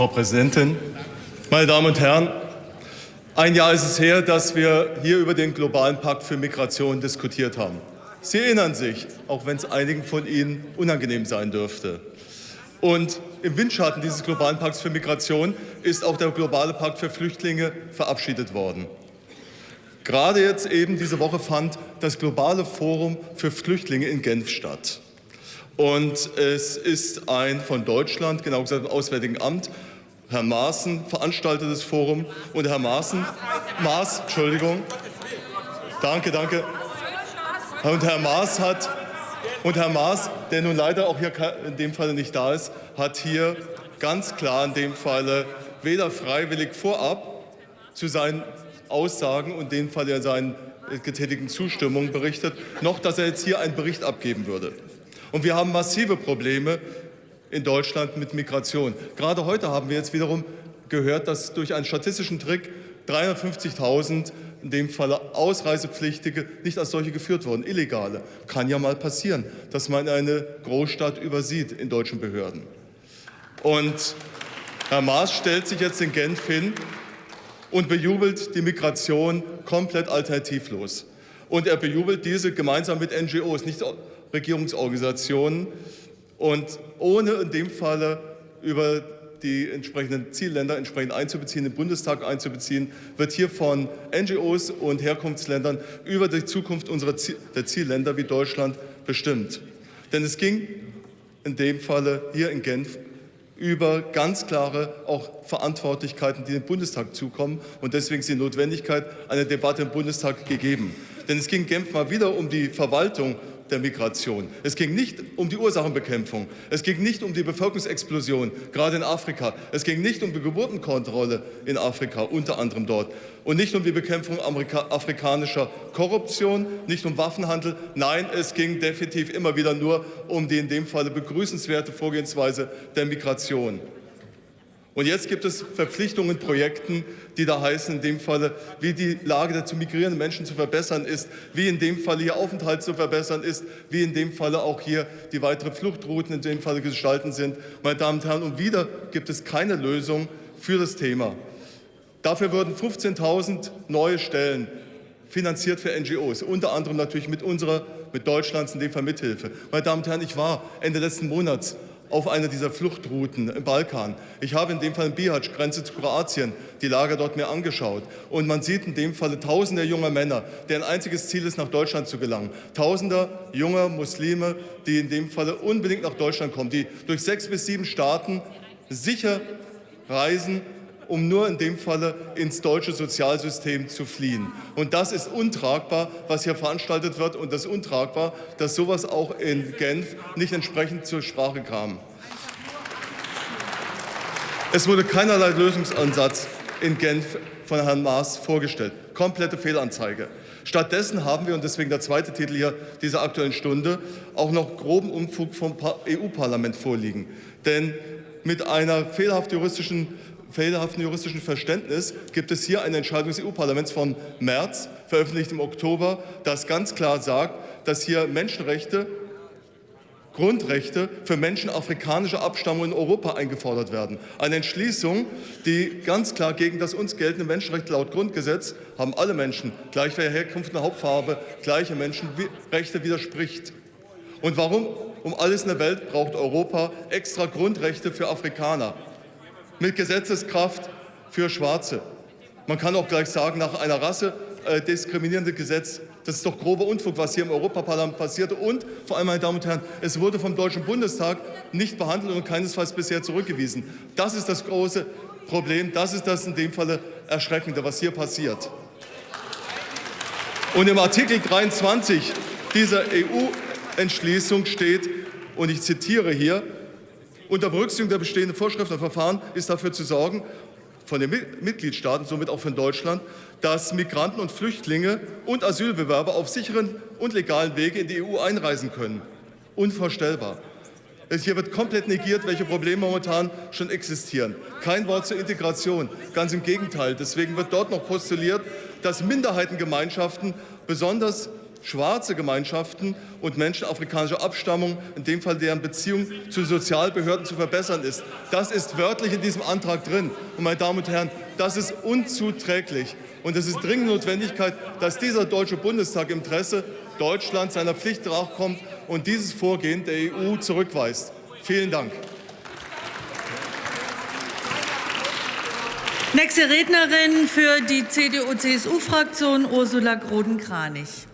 Frau Präsidentin, meine Damen und Herren! Ein Jahr ist es her, dass wir hier über den globalen Pakt für Migration diskutiert haben. Sie erinnern sich, auch wenn es einigen von Ihnen unangenehm sein dürfte. Und im Windschatten dieses globalen Pakts für Migration ist auch der globale Pakt für Flüchtlinge verabschiedet worden. Gerade jetzt eben diese Woche fand das globale Forum für Flüchtlinge in Genf statt. Und es ist ein von Deutschland, genau gesagt im Auswärtigen Amt, Herr Maaßen veranstaltetes Forum. Und Herr Maaßen, Maas, Entschuldigung, danke, danke. Und Herr Maas hat, und Herr Maas, der nun leider auch hier in dem Falle nicht da ist, hat hier ganz klar in dem Falle weder freiwillig vorab zu seinen Aussagen und in dem Fall seinen getätigten Zustimmungen berichtet, noch dass er jetzt hier einen Bericht abgeben würde. Und wir haben massive Probleme in Deutschland mit Migration. Gerade heute haben wir jetzt wiederum gehört, dass durch einen statistischen Trick 350.000 in dem Falle Ausreisepflichtige nicht als solche geführt wurden, illegale. Kann ja mal passieren, dass man eine Großstadt übersieht in deutschen Behörden. Und Herr Maas stellt sich jetzt in Genf hin und bejubelt die Migration komplett alternativlos. Und er bejubelt diese gemeinsam mit NGOs, nicht Regierungsorganisationen, und ohne in dem Falle über die entsprechenden Zielländer entsprechend einzubeziehen, den Bundestag einzubeziehen, wird hier von NGOs und Herkunftsländern über die Zukunft unserer Ziel der Zielländer wie Deutschland bestimmt. Denn es ging in dem Falle hier in Genf über ganz klare auch Verantwortlichkeiten, die dem Bundestag zukommen. Und deswegen ist die Notwendigkeit einer Debatte im Bundestag gegeben. Denn es ging Genf mal wieder um die Verwaltung der Migration. Es ging nicht um die Ursachenbekämpfung. Es ging nicht um die Bevölkerungsexplosion, gerade in Afrika. Es ging nicht um die Geburtenkontrolle in Afrika, unter anderem dort. Und nicht um die Bekämpfung Amerika afrikanischer Korruption, nicht um Waffenhandel. Nein, es ging definitiv immer wieder nur um die in dem Falle begrüßenswerte Vorgehensweise der Migration. Und jetzt gibt es Verpflichtungen, Projekten, die da heißen, in dem Falle, wie die Lage der zu migrierenden Menschen zu verbessern ist, wie in dem Falle hier Aufenthalt zu verbessern ist, wie in dem Falle auch hier die weiteren Fluchtrouten in dem Falle gestalten sind. Meine Damen und Herren, und wieder gibt es keine Lösung für das Thema. Dafür würden 15.000 neue Stellen finanziert für NGOs, unter anderem natürlich mit unserer, mit Deutschlands in dem Fall Mithilfe. Meine Damen und Herren, ich war Ende letzten Monats auf einer dieser Fluchtrouten im Balkan. Ich habe in dem Fall in Bihać, Grenze zu Kroatien, die Lager dort mir angeschaut. Und man sieht in dem Falle tausende junger Männer, deren einziges Ziel ist, nach Deutschland zu gelangen. Tausender junger Muslime, die in dem Falle unbedingt nach Deutschland kommen, die durch sechs bis sieben Staaten sicher reisen um nur in dem Falle ins deutsche Sozialsystem zu fliehen. Und das ist untragbar, was hier veranstaltet wird. Und das ist untragbar, dass sowas auch in Genf nicht entsprechend zur Sprache kam. Es wurde keinerlei Lösungsansatz in Genf von Herrn Maas vorgestellt. Komplette Fehlanzeige. Stattdessen haben wir, und deswegen der zweite Titel hier dieser Aktuellen Stunde, auch noch groben Umfug vom EU-Parlament vorliegen. Denn mit einer fehlerhaft juristischen fehlerhaften juristischen Verständnis gibt es hier eine Entscheidung des EU-Parlaments von März, veröffentlicht im Oktober, das ganz klar sagt, dass hier Menschenrechte Grundrechte für Menschen afrikanischer Abstammung in Europa eingefordert werden. Eine Entschließung, die ganz klar gegen das uns geltende Menschenrecht laut Grundgesetz haben alle Menschen, gleich welcher Herkunft und Hauptfarbe, gleiche Menschenrechte widerspricht. Und warum um alles in der Welt braucht Europa extra Grundrechte für Afrikaner? Mit Gesetzeskraft für Schwarze. Man kann auch gleich sagen, nach einer Rasse äh, diskriminierende Gesetz, das ist doch grober Unfug, was hier im Europaparlament passierte. Und vor allem, meine Damen und Herren, es wurde vom Deutschen Bundestag nicht behandelt und keinesfalls bisher zurückgewiesen. Das ist das große Problem, das ist das in dem Falle Erschreckende, was hier passiert. Und im Artikel 23 dieser EU-Entschließung steht, und ich zitiere hier, unter Berücksichtigung der bestehenden Vorschriften und Verfahren ist dafür zu sorgen, von den Mitgliedstaaten, somit auch von Deutschland, dass Migranten und Flüchtlinge und Asylbewerber auf sicheren und legalen Wege in die EU einreisen können. Unvorstellbar. Hier wird komplett negiert, welche Probleme momentan schon existieren. Kein Wort zur Integration, ganz im Gegenteil. Deswegen wird dort noch postuliert, dass Minderheitengemeinschaften besonders schwarze Gemeinschaften und Menschen afrikanischer Abstammung, in dem Fall deren Beziehung zu Sozialbehörden zu verbessern ist. Das ist wörtlich in diesem Antrag drin. Und meine Damen und Herren, das ist unzuträglich. Und es ist dringend Notwendigkeit, dass dieser Deutsche Bundestag im Interesse Deutschlands seiner Pflicht nachkommt und dieses Vorgehen der EU zurückweist. Vielen Dank. Nächste Rednerin für die CDU-CSU-Fraktion Ursula Groden-Kranich.